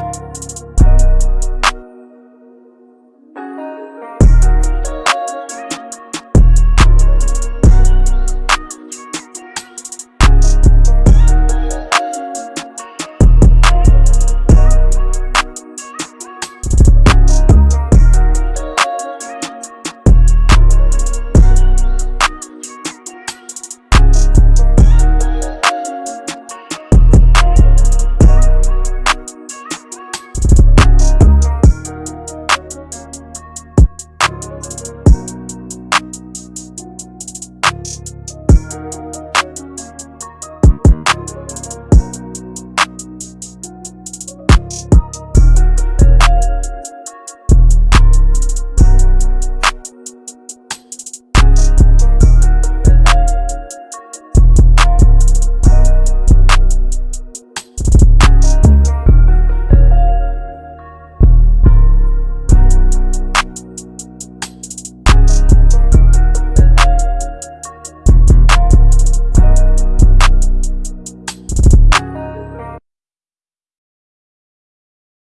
Bye.